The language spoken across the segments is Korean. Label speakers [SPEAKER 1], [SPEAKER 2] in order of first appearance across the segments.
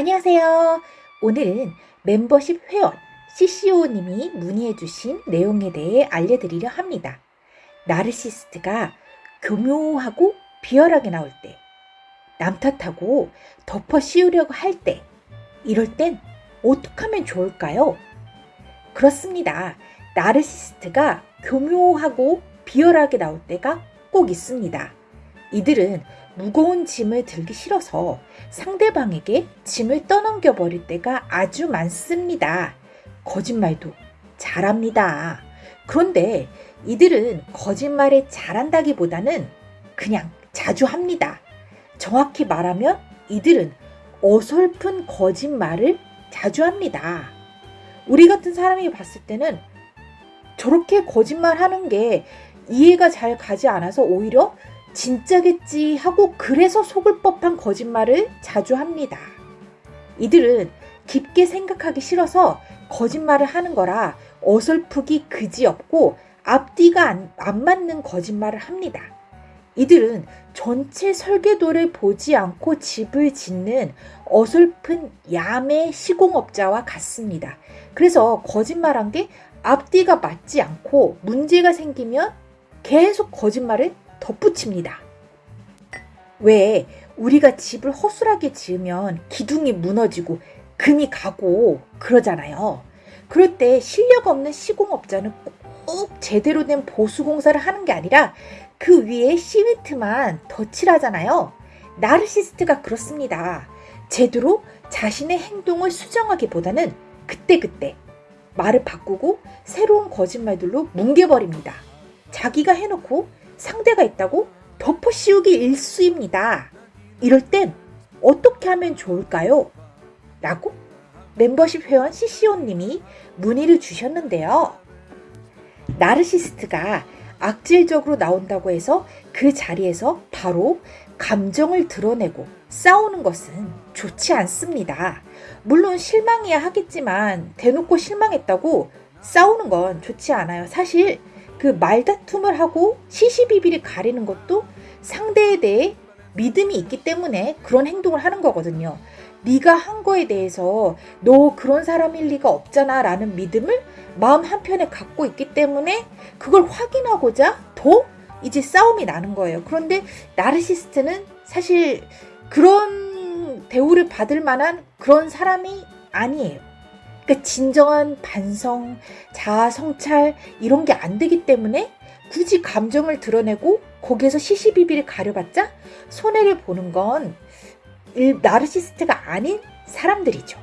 [SPEAKER 1] 안녕하세요. 오늘은 멤버십 회원 CCO님이 문의해 주신 내용에 대해 알려드리려 합니다. 나르시스트가 교묘하고 비열하게 나올 때, 남 탓하고 덮어 씌우려고 할 때, 이럴 땐 어떻게 하면 좋을까요? 그렇습니다. 나르시스트가 교묘하고 비열하게 나올 때가 꼭 있습니다. 이들은 무거운 짐을 들기 싫어서 상대방에게 짐을 떠넘겨 버릴 때가 아주 많습니다. 거짓말도 잘합니다. 그런데 이들은 거짓말에 잘한다기보다는 그냥 자주 합니다. 정확히 말하면 이들은 어설픈 거짓말을 자주 합니다. 우리 같은 사람이 봤을 때는 저렇게 거짓말 하는 게 이해가 잘 가지 않아서 오히려 진짜겠지 하고 그래서 속을 법한 거짓말을 자주 합니다. 이들은 깊게 생각하기 싫어서 거짓말을 하는 거라 어설프기 그지없고 앞뒤가 안, 안 맞는 거짓말을 합니다. 이들은 전체 설계도를 보지 않고 집을 짓는 어설픈 야매 시공업자와 같습니다. 그래서 거짓말한 게 앞뒤가 맞지 않고 문제가 생기면 계속 거짓말을 덧붙입니다. 왜 우리가 집을 허술하게 지으면 기둥이 무너지고 금이 가고 그러잖아요. 그럴 때 실력 없는 시공업자는 꼭 제대로 된 보수공사를 하는 게 아니라 그 위에 시멘트만 덧칠하잖아요. 나르시스트가 그렇습니다. 제대로 자신의 행동을 수정하기보다는 그때그때 말을 바꾸고 새로운 거짓말들로 뭉개버립니다. 자기가 해놓고 상대가 있다고 덮어 씌우기 일수입니다. 이럴 땐 어떻게 하면 좋을까요? 라고 멤버십 회원 CCO님이 문의를 주셨는데요. 나르시스트가 악질적으로 나온다고 해서 그 자리에서 바로 감정을 드러내고 싸우는 것은 좋지 않습니다. 물론 실망이야 하겠지만 대놓고 실망했다고 싸우는 건 좋지 않아요. 사실 그 말다툼을 하고 시시비비를 가리는 것도 상대에 대해 믿음이 있기 때문에 그런 행동을 하는 거거든요. 네가 한 거에 대해서 너 그런 사람일 리가 없잖아 라는 믿음을 마음 한편에 갖고 있기 때문에 그걸 확인하고자 더 이제 싸움이 나는 거예요. 그런데 나르시스트는 사실 그런 대우를 받을 만한 그런 사람이 아니에요. 그러니까 진정한 반성, 자아 성찰 이런 게 안 되기 때문에 굳이 감정을 드러내고 거기에서 시시비비를 가려봤자 손해를 보는 건 나르시스트가 아닌 사람들이죠.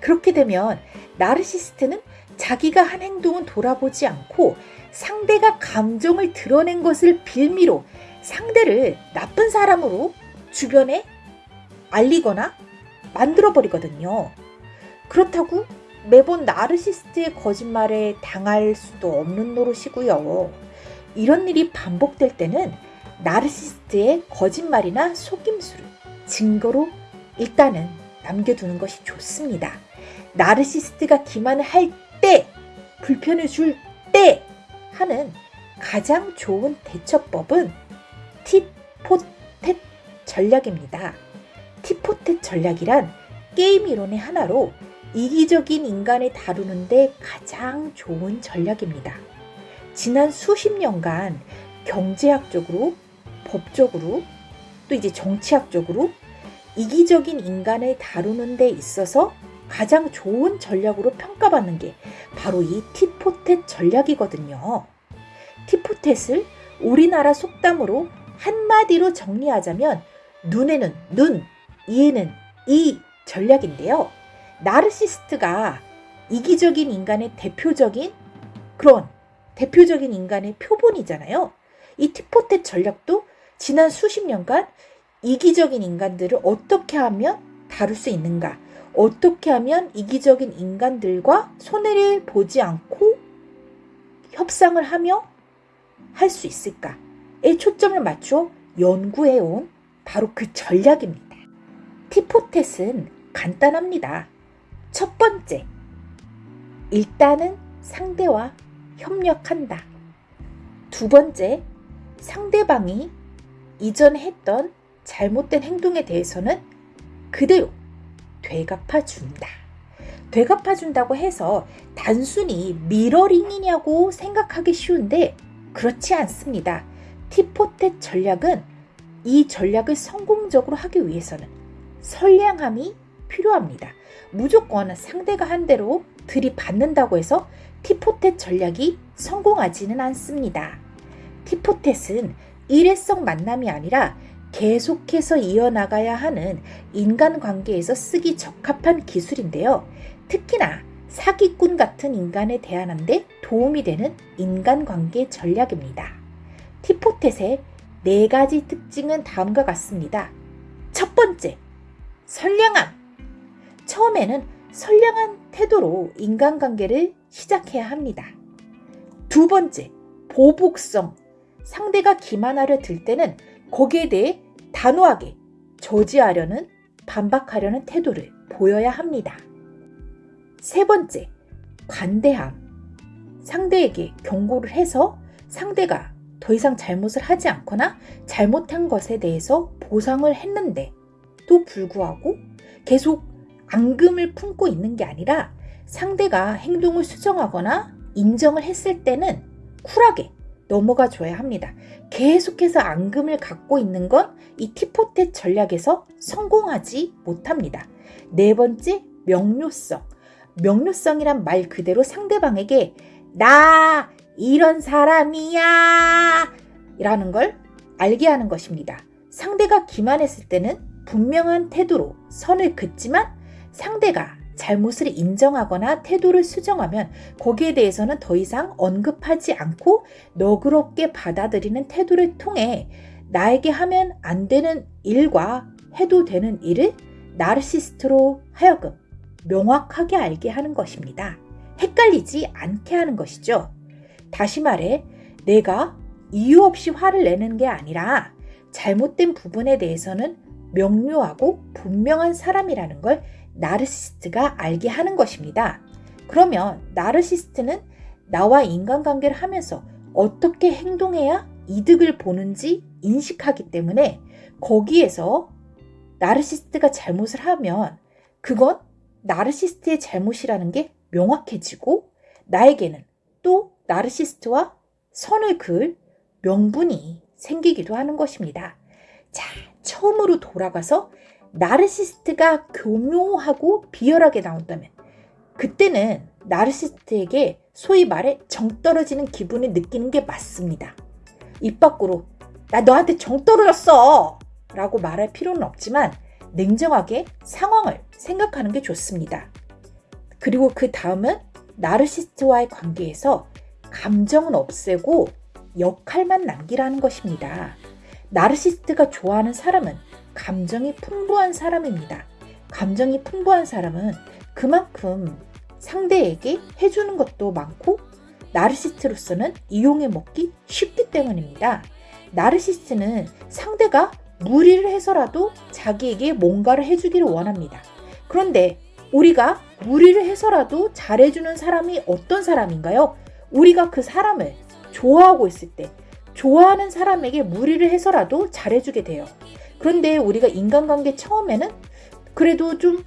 [SPEAKER 1] 그렇게 되면 나르시스트는 자기가 한 행동은 돌아보지 않고 상대가 감정을 드러낸 것을 빌미로 상대를 나쁜 사람으로 주변에 알리거나 만들어버리거든요. 그렇다고 매번 나르시스트의 거짓말에 당할 수도 없는 노릇이고요. 이런 일이 반복될 때는 나르시스트의 거짓말이나 속임수를 증거로 일단은 남겨두는 것이 좋습니다. 나르시스트가 기만을 할 때, 불편을 줄 때 하는 가장 좋은 대처법은 티포텟 전략입니다. 티포텟 전략이란 게임 이론의 하나로 이기적인 인간을 다루는데 가장 좋은 전략입니다. 지난 수십 년간 경제학적으로, 법적으로, 또 이제 정치학적으로 이기적인 인간을 다루는 데 있어서 가장 좋은 전략으로 평가받는 게 바로 이 티포텟 전략이거든요. 티포텟을 우리나라 속담으로 한마디로 정리하자면 눈에는 눈, 이에는 이 전략인데요. 나르시스트가 이기적인 인간의 대표적인 그런 대표적인 인간의 표본이잖아요. 이 티포텟 전략도 지난 수십 년간 이기적인 인간들을 어떻게 하면 다룰 수 있는가, 어떻게 하면 이기적인 인간들과 손해를 보지 않고 협상을 하며 할 수 있을까에 초점을 맞춰 연구해온 바로 그 전략입니다. 티포텟은 간단합니다. 첫 번째, 일단은 상대와 협력한다. 두 번째, 상대방이 이전에 했던 잘못된 행동에 대해서는 그대로 되갚아 준다. 되갚아 준다고 해서 단순히 미러링이냐고 생각하기 쉬운데 그렇지 않습니다. 티포텟 전략은 이 전략을 성공적으로 하기 위해서는 선량함이 필요합니다. 무조건 상대가 한 대로 들이받는다고 해서 티포텟 전략이 성공하지는 않습니다. 티포텟은 일회성 만남이 아니라 계속해서 이어나가야 하는 인간관계에서 쓰기 적합한 기술인데요. 특히나 사기꾼 같은 인간에 대하는데 도움이 되는 인간관계 전략입니다. 티포텟의 네 가지 특징은 다음과 같습니다. 첫 번째, 선량함. 처음에는 선량한 태도로 인간관계를 시작해야 합니다. 두 번째, 보복성. 상대가 기만하려 들 때는 거기에 대해 단호하게 저지하려는 반박하려는 태도를 보여야 합니다. 세 번째, 관대함. 상대에게 경고를 해서 상대가 더 이상 잘못을 하지 않거나 잘못한 것에 대해서 보상을 했는데 도 불구하고 계속 앙금을 품고 있는 게 아니라 상대가 행동을 수정하거나 인정을 했을 때는 쿨하게 넘어가 줘야 합니다. 계속해서 앙금을 갖고 있는 건 이 티포텟 전략에서 성공하지 못합니다. 네 번째, 명료성. 명료성이란 말 그대로 상대방에게 나 이런 사람이야 라는 걸 알게 하는 것입니다. 상대가 기만했을 때는 분명한 태도로 선을 긋지만 상대가 잘못을 인정하거나 태도를 수정하면 거기에 대해서는 더 이상 언급하지 않고 너그럽게 받아들이는 태도를 통해 나에게 하면 안 되는 일과 해도 되는 일을 나르시스트로 하여금 명확하게 알게 하는 것입니다. 헷갈리지 않게 하는 것이죠. 다시 말해, 내가 이유 없이 화를 내는 게 아니라 잘못된 부분에 대해서는 명료하고 분명한 사람이라는 걸 나르시스트가 알게 하는 것입니다. 그러면 나르시스트는 나와 인간관계를 하면서 어떻게 행동해야 이득을 보는지 인식하기 때문에 거기에서 나르시스트가 잘못을 하면 그건 나르시스트의 잘못이라는 게 명확해지고 나에게는 또 나르시스트와 선을 그을 명분이 생기기도 하는 것입니다. 자, 처음으로 돌아가서 나르시스트가 교묘하고 비열하게 나온다면 그때는 나르시스트에게 소위 말해 정 떨어지는 기분을 느끼는 게 맞습니다. 입 밖으로 나 너한테 정 떨어졌어 라고 말할 필요는 없지만 냉정하게 상황을 생각하는 게 좋습니다. 그리고 그 다음은 나르시스트와의 관계에서 감정은 없애고 역할만 남기라는 것입니다. 나르시스트가 좋아하는 사람은 감정이 풍부한 사람입니다. 감정이 풍부한 사람은 그만큼 상대에게 해주는 것도 많고 나르시스트로서는 이용해 먹기 쉽기 때문입니다. 나르시스트는 상대가 무리를 해서라도 자기에게 뭔가를 해주기를 원합니다. 그런데 우리가 무리를 해서라도 잘해주는 사람이 어떤 사람인가요? 우리가 그 사람을 좋아하고 있을 때, 좋아하는 사람에게 무리를 해서라도 잘해주게 돼요. 그런데 우리가 인간관계 처음에는 그래도 좀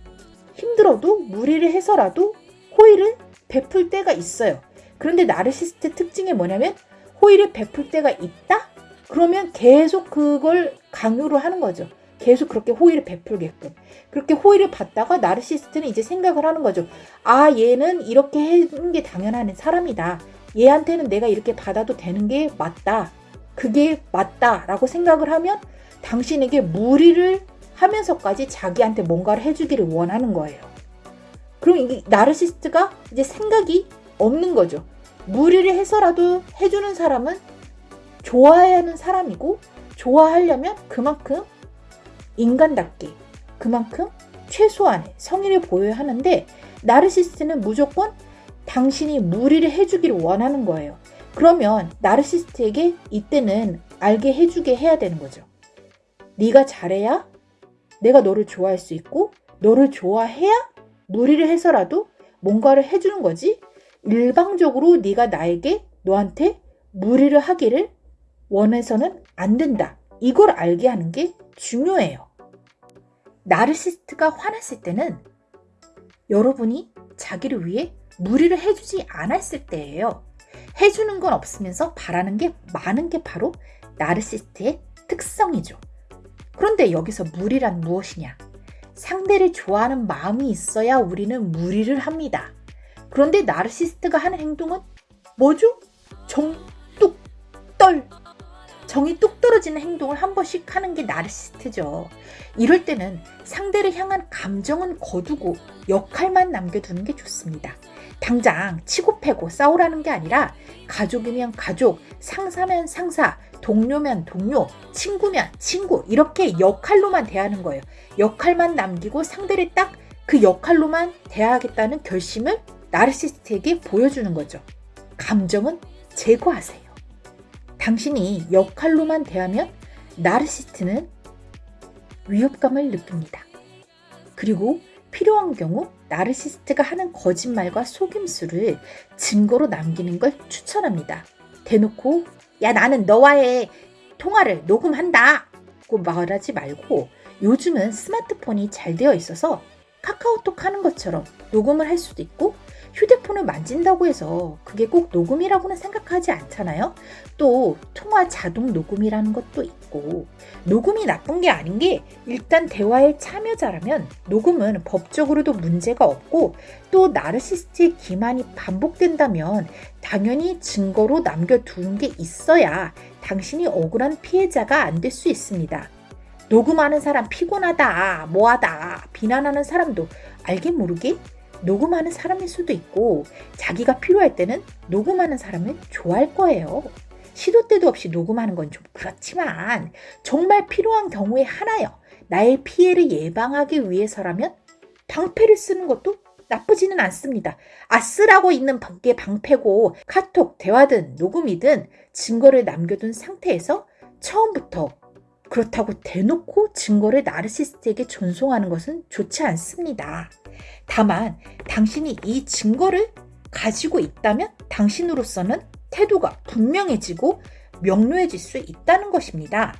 [SPEAKER 1] 힘들어도 무리를 해서라도 호의를 베풀 때가 있어요. 그런데 나르시스트 특징이 뭐냐면 호의를 베풀 때가 있다? 그러면 계속 그걸 강요를 하는 거죠. 계속 그렇게 호의를 베풀게끔. 그렇게 호의를 받다가 나르시스트는 이제 생각을 하는 거죠. 아, 얘는 이렇게 해주는 게 당연한 사람이다. 얘한테는 내가 이렇게 받아도 되는 게 맞다. 그게 맞다라고 생각을 하면 당신에게 무리를 하면서까지 자기한테 뭔가를 해주기를 원하는 거예요. 그럼 이게 나르시스트가 이제 생각이 없는 거죠. 무리를 해서라도 해주는 사람은 좋아해야 하는 사람이고 좋아하려면 그만큼 인간답게 그만큼 최소한의 성의를 보여야 하는데 나르시스트는 무조건 당신이 무리를 해주기를 원하는 거예요. 그러면 나르시스트에게 이때는 알게 해주게 해야 되는 거죠. 네가 잘해야 내가 너를 좋아할 수 있고 너를 좋아해야 무리를 해서라도 뭔가를 해주는 거지. 일방적으로 네가 나에게 너한테 무리를 하기를 원해서는 안 된다. 이걸 알게 하는 게 중요해요. 나르시스트가 화났을 때는 여러분이 자기를 위해 무리를 해주지 않았을 때예요. 해주는 건 없으면서 바라는 게 많은 게 바로 나르시스트의 특성이죠. 그런데 여기서 무리란 무엇이냐? 상대를 좋아하는 마음이 있어야 우리는 무리를 합니다. 그런데 나르시스트가 하는 행동은 뭐죠? 정, 뚝, 떨. 정이 뚝 떨어지는 행동을 한 번씩 하는 게 나르시스트죠. 이럴 때는 상대를 향한 감정은 거두고 역할만 남겨두는 게 좋습니다. 당장 치고 패고 싸우라는 게 아니라 가족이면 가족, 상사면 상사, 동료면 동료, 친구면 친구 이렇게 역할로만 대하는 거예요. 역할만 남기고 상대를 딱 그 역할로만 대하겠다는 결심을 나르시스트에게 보여주는 거죠. 감정은 제거하세요. 당신이 역할로만 대하면 나르시스트는 위협감을 느낍니다. 그리고 필요한 경우 나르시스트가 하는 거짓말과 속임수를 증거로 남기는 걸 추천합니다. 대놓고 야 나는 너와의 통화를 녹음한다 고 말하지 말고 요즘은 스마트폰이 잘 되어 있어서 카카오톡 하는 것처럼 녹음을 할 수도 있고 휴대폰을 만진다고 해서 그게 꼭 녹음이라고는 생각하지 않잖아요. 또 통화 자동 녹음이라는 것도 있고 녹음이 나쁜 게 아닌 게 일단 대화의 참여자라면 녹음은 법적으로도 문제가 없고 또 나르시스트의 기만이 반복된다면 당연히 증거로 남겨두는 게 있어야 당신이 억울한 피해자가 안 될 수 있습니다. 녹음하는 사람 피곤하다, 뭐하다, 비난하는 사람도 알게 모르게 녹음하는 사람일 수도 있고 자기가 필요할 때는 녹음하는 사람을 좋아할 거예요. 시도 때도 없이 녹음하는 건 좀 그렇지만 정말 필요한 경우에 하나요. 나의 피해를 예방하기 위해서라면 방패를 쓰는 것도 나쁘지는 않습니다. 아, 쓰라고 있는 게 방패고 카톡, 대화든 녹음이든 증거를 남겨둔 상태에서 처음부터 그렇다고 대놓고 증거를 나르시스트에게 전송하는 것은 좋지 않습니다. 다만 당신이 이 증거를 가지고 있다면 당신으로서는 태도가 분명해지고 명료해질 수 있다는 것입니다.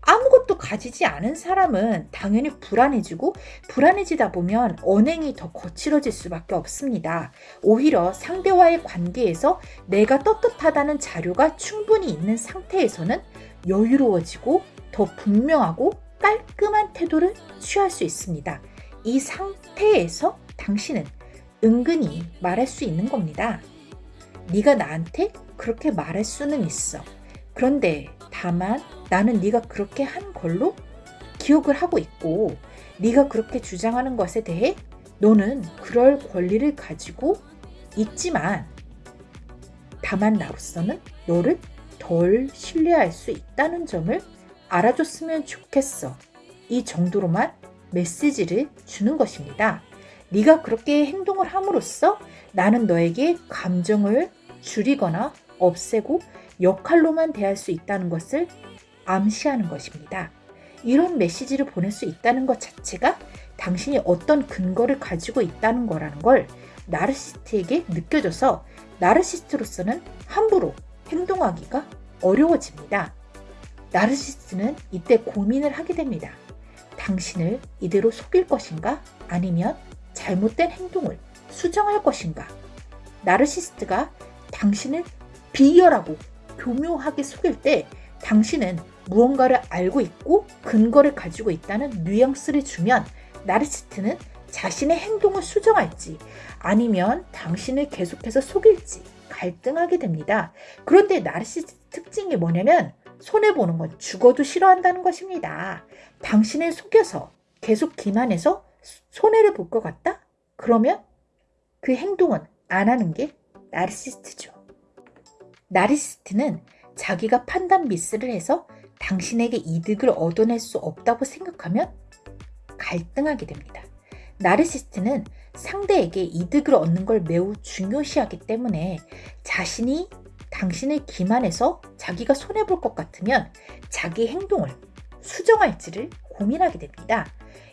[SPEAKER 1] 아무것도 가지지 않은 사람은 당연히 불안해지고 불안해지다 보면 언행이 더 거칠어질 수밖에 없습니다. 오히려 상대와의 관계에서 내가 떳떳하다는 자료가 충분히 있는 상태에서는 여유로워지고 더 분명하고 깔끔한 태도를 취할 수 있습니다. 이 상태에서 당신은 은근히 말할 수 있는 겁니다. 네가 나한테 그렇게 말할 수는 있어. 그런데 다만 나는 네가 그렇게 한 걸로 기억을 하고 있고 네가 그렇게 주장하는 것에 대해 너는 그럴 권리를 가지고 있지만 다만 나로서는 너를 덜 신뢰할 수 있다는 점을 알아줬으면 좋겠어. 이 정도로만 메시지를 주는 것입니다. 네가 그렇게 행동을 함으로써 나는 너에게 감정을 줄이거나 없애고 역할로만 대할 수 있다는 것을 암시하는 것입니다. 이런 메시지를 보낼 수 있다는 것 자체가 당신이 어떤 근거를 가지고 있다는 거라는 걸 나르시스트에게 느껴져서 나르시스트로서는 함부로 행동하기가 어려워집니다. 나르시스트는 이때 고민을 하게 됩니다. 당신을 이대로 속일 것인가? 아니면 잘못된 행동을 수정할 것인가? 나르시스트가 당신을 비열하고 교묘하게 속일 때 당신은 무언가를 알고 있고 근거를 가지고 있다는 뉘앙스를 주면 나르시스트는 자신의 행동을 수정할지 아니면 당신을 계속해서 속일지 갈등하게 됩니다. 그런데 나르시스트 특징이 뭐냐면 손해보는 건 죽어도 싫어한다는 것입니다. 당신을 속여서 계속 기만해서 손해를 볼 것 같다? 그러면 그 행동은 안 하는 게 나르시스트죠. 나르시스트는 자기가 판단 미스를 해서 당신에게 이득을 얻어낼 수 없다고 생각하면 갈등하게 됩니다. 나르시스트는 상대에게 이득을 얻는 걸 매우 중요시하기 때문에 자신이 당신을 기만해서 자기가 손해볼 것 같으면 자기 행동을 수정할지를 고민하게 됩니다.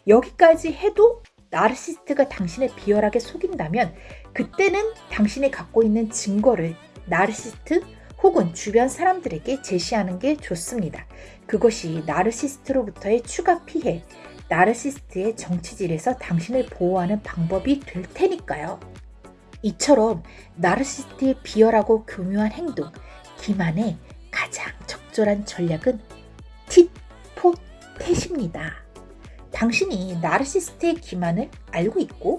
[SPEAKER 1] 여기까지 해도 나르시스트가 당신을 비열하게 속인다면 그때는 당신이 갖고 있는 증거를 나르시스트 혹은 주변 사람들에게 제시하는 게 좋습니다. 그것이 나르시스트로부터의 추가 피해, 나르시스트의 정치질에서 당신을 보호하는 방법이 될 테니까요. 이처럼 나르시스트의 비열하고 교묘한 행동, 기만의 가장 적절한 전략은 tit-for-tat입니다. 당신이 나르시스트의 기만을 알고 있고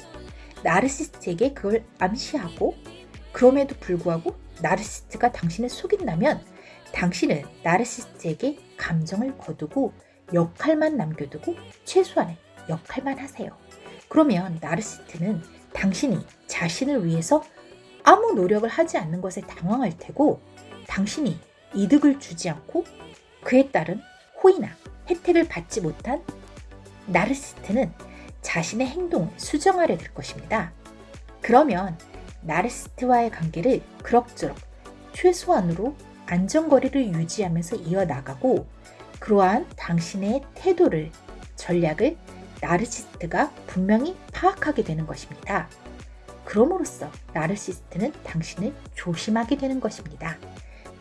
[SPEAKER 1] 나르시스트에게 그걸 암시하고 그럼에도 불구하고 나르시스트가 당신을 속인다면 당신은 나르시스트에게 감정을 거두고 역할만 남겨두고 최소한의 역할만 하세요. 그러면 나르시스트는 당신이 자신을 위해서 아무 노력을 하지 않는 것에 당황할 테고 당신이 이득을 주지 않고 그에 따른 호의나 혜택을 받지 못한 나르시스트는 자신의 행동을 수정하려 들 것입니다. 그러면 나르시스트와의 관계를 그럭저럭 최소한으로 안전거리를 유지하면서 이어나가고 그러한 당신의 태도를, 전략을 나르시스트가 분명히 파악하게 되는 것입니다. 그럼으로써 나르시스트는 당신을 조심하게 되는 것입니다.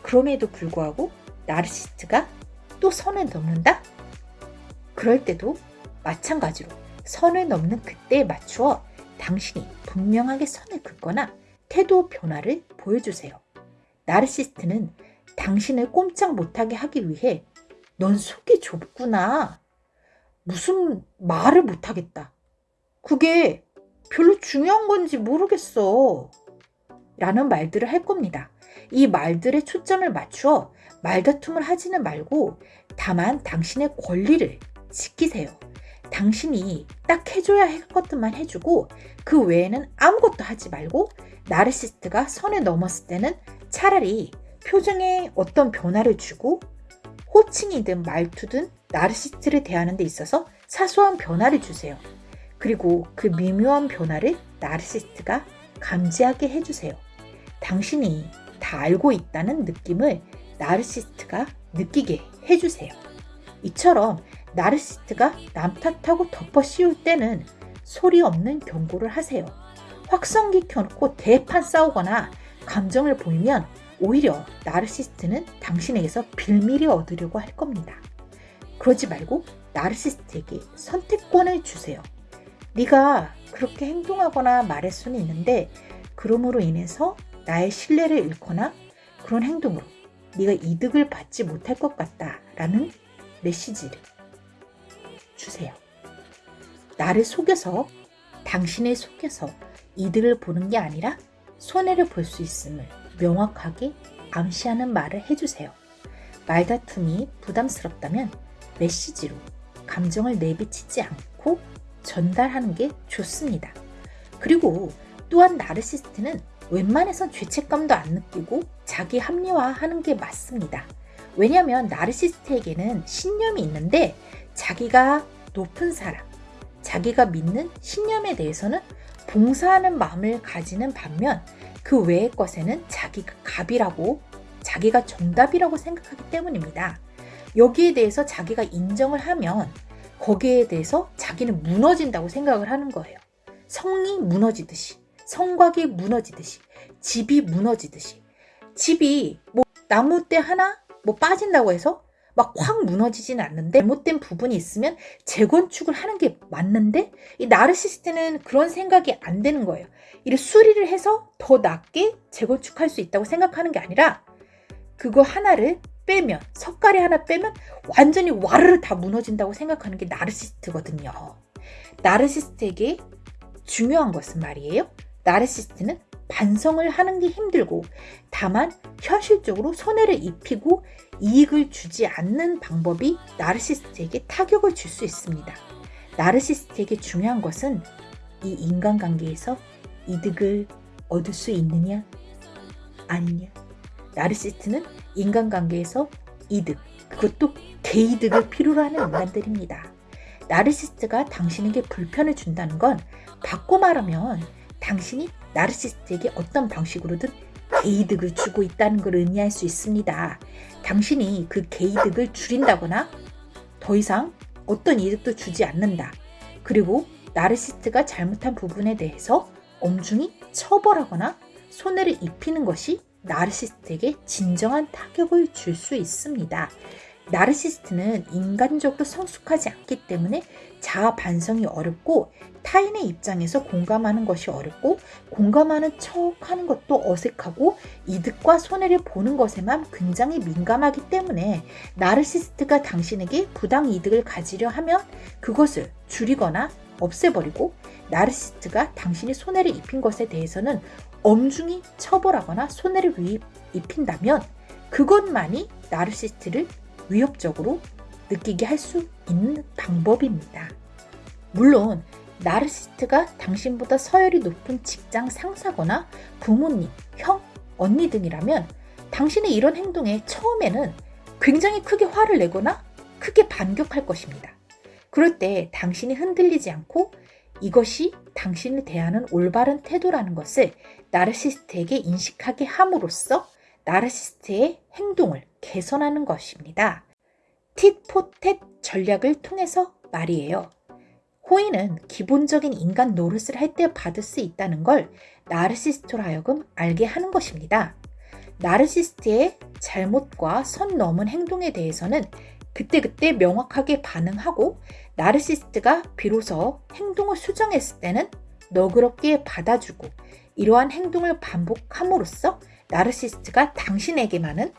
[SPEAKER 1] 그럼에도 불구하고 나르시스트가 또 선을 넘는다? 그럴 때도 마찬가지로 선을 넘는 그때에 맞추어 당신이 분명하게 선을 긋거나 태도 변화를 보여주세요. 나르시스트는 당신을 꼼짝 못하게 하기 위해 넌 속이 좁구나. 무슨 말을 못하겠다. 그게 별로 중요한 건지 모르겠어. 라는 말들을 할 겁니다. 이 말들에 초점을 맞추어 말다툼을 하지는 말고 다만 당신의 권리를 지키세요. 당신이 딱 해줘야 할 것들만 해주고 그 외에는 아무것도 하지 말고 나르시스트가 선을 넘었을 때는 차라리 표정에 어떤 변화를 주고 호칭이든 말투든 나르시스트를 대하는 데 있어서 사소한 변화를 주세요. 그리고 그 미묘한 변화를 나르시스트가 감지하게 해주세요. 당신이 다 알고 있다는 느낌을 나르시스트가 느끼게 해주세요. 이처럼 나르시스트가 남 탓하고 덮어 씌울 때는 소리 없는 경고를 하세요. 확성기 켜놓고 대판 싸우거나 감정을 보이면 오히려 나르시스트는 당신에게서 빌미를 얻으려고 할 겁니다. 그러지 말고 나르시스트에게 선택권을 주세요. 네가 그렇게 행동하거나 말할 수는 있는데 그럼으로 인해서 나의 신뢰를 잃거나 그런 행동으로 네가 이득을 받지 못할 것 같다라는 메시지를 주세요. 나를 속여서 당신을 속여서 이득을 보는 게 아니라 손해를 볼 수 있음을 명확하게 암시하는 말을 해주세요. 말다툼이 부담스럽다면 메시지로 감정을 내비치지 않고 전달하는 게 좋습니다. 그리고 또한 나르시스트는 웬만해선 죄책감도 안 느끼고 자기 합리화하는 게 맞습니다. 왜냐하면 나르시스트에게는 신념이 있는데 자기가 높은 사람, 자기가 믿는 신념에 대해서는 봉사하는 마음을 가지는 반면 그 외의 것에는 자기가 갑이라고 자기가 정답이라고 생각하기 때문입니다. 여기에 대해서 자기가 인정을 하면 거기에 대해서 자기는 무너진다고 생각을 하는 거예요. 성이 무너지듯이, 성곽이 무너지듯이, 집이 무너지듯이. 집이 뭐 나무대 하나 뭐 빠진다고 해서 막 확 무너지진 않는데 잘못된 부분이 있으면 재건축을 하는 게 맞는데 이 나르시스트는 그런 생각이 안 되는 거예요. 이를 수리를 해서 더 낫게 재건축할 수 있다고 생각하는 게 아니라 그거 하나를 빼면 석가리 하나 빼면 완전히 와르르 다 무너진다고 생각하는 게 나르시스트거든요. 나르시스트에게 중요한 것은 말이에요. 나르시스트는 반성을 하는 게 힘들고 다만 현실적으로 손해를 입히고 이익을 주지 않는 방법이 나르시스트에게 타격을 줄 수 있습니다. 나르시스트에게 중요한 것은 이 인간관계에서 이득을 얻을 수 있느냐 아니냐 나르시스트는 인간관계에서 이득 그것도 개이득을 필요로 하는 인간들입니다. 나르시스트가 당신에게 불편을 준다는 건 바꿔 말하면 당신이 나르시스트에게 어떤 방식으로든 개이득을 주고 있다는 걸 의미할 수 있습니다. 당신이 그 개이득을 줄인다거나 더 이상 어떤 이득도 주지 않는다. 그리고 나르시스트가 잘못한 부분에 대해서 엄중히 처벌하거나 손해를 입히는 것이 나르시스트에게 진정한 타격을 줄 수 있습니다. 나르시스트는 인간적으로 성숙하지 않기 때문에 자아 반성이 어렵고 타인의 입장에서 공감하는 것이 어렵고 공감하는 척 하는 것도 어색하고 이득과 손해를 보는 것에만 굉장히 민감하기 때문에 나르시스트가 당신에게 부당 이득을 가지려 하면 그것을 줄이거나 없애버리고 나르시스트가 당신이 손해를 입힌 것에 대해서는 엄중히 처벌하거나 손해를 입힌다면 그것만이 나르시스트를 위협적으로 느끼게 할 수 있는 방법입니다. 물론 나르시스트가 당신보다 서열이 높은 직장 상사거나 부모님, 형, 언니 등이라면 당신의 이런 행동에 처음에는 굉장히 크게 화를 내거나 크게 반격할 것입니다. 그럴 때 당신이 흔들리지 않고 이것이 당신을 대하는 올바른 태도라는 것을 나르시스트에게 인식하게 함으로써 나르시스트의 행동을 개선하는 것입니다. Tit-for-tat 전략을 통해서 말이에요. 호의는 기본적인 인간 노릇을 할 때 받을 수 있다는 걸 나르시스트로 하여금 알게 하는 것입니다. 나르시스트의 잘못과 선 넘은 행동에 대해서는 그때그때 명확하게 반응하고 나르시스트가 비로소 행동을 수정했을 때는 너그럽게 받아주고 이러한 행동을 반복함으로써 나르시스트가 당신에게만은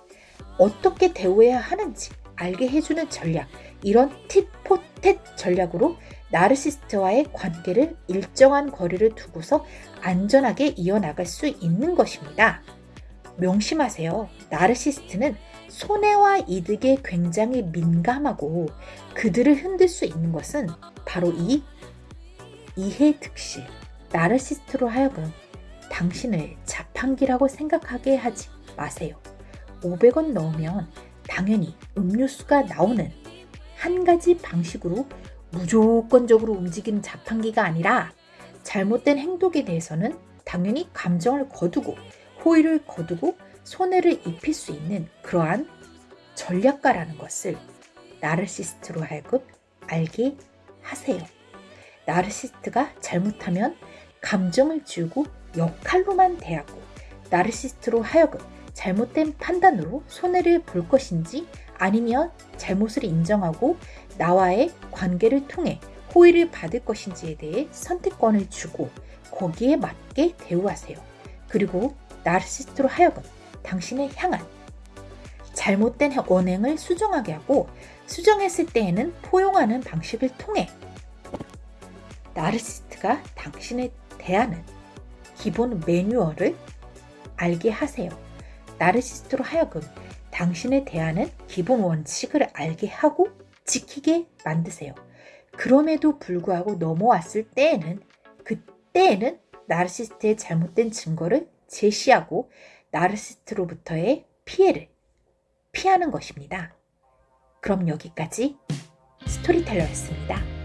[SPEAKER 1] 어떻게 대우해야 하는지 알게 해주는 전략, 이런 팁포텟 전략으로 나르시스트와의 관계를 일정한 거리를 두고서 안전하게 이어나갈 수 있는 것입니다. 명심하세요. 나르시스트는 손해와 이득에 굉장히 민감하고 그들을 흔들 수 있는 것은 바로 이 이해 득실, 나르시스트로 하여금 당신을 자판기라고 생각하게 하지 마세요. 500원 넣으면 당연히 음료수가 나오는 한 가지 방식으로 무조건적으로 움직이는 자판기가 아니라 잘못된 행동에 대해서는 당연히 감정을 거두고 호의를 거두고 손해를 입힐 수 있는 그러한 전략가라는 것을 나르시스트로 하여금 알게 하세요. 나르시스트가 잘못하면 감정을 지우고 역할로만 대하고 나르시스트로 하여금 잘못된 판단으로 손해를 볼 것인지 아니면 잘못을 인정하고 나와의 관계를 통해 호의를 받을 것인지에 대해 선택권을 주고 거기에 맞게 대우하세요. 그리고 나르시스트로 하여금 당신을 향한 잘못된 원행을 수정하게 하고 수정했을 때에는 포용하는 방식을 통해 나르시스트가 당신을 대하는 기본 매뉴얼을 알게 하세요. 나르시스트로 하여금 당신에 대하는 기본 원칙을 알게 하고 지키게 만드세요. 그럼에도 불구하고 넘어왔을 때에는 그때에는 나르시스트의 잘못된 증거를 제시하고 나르시스트로부터의 피해를 피하는 것입니다. 그럼 여기까지 스토리텔러였습니다.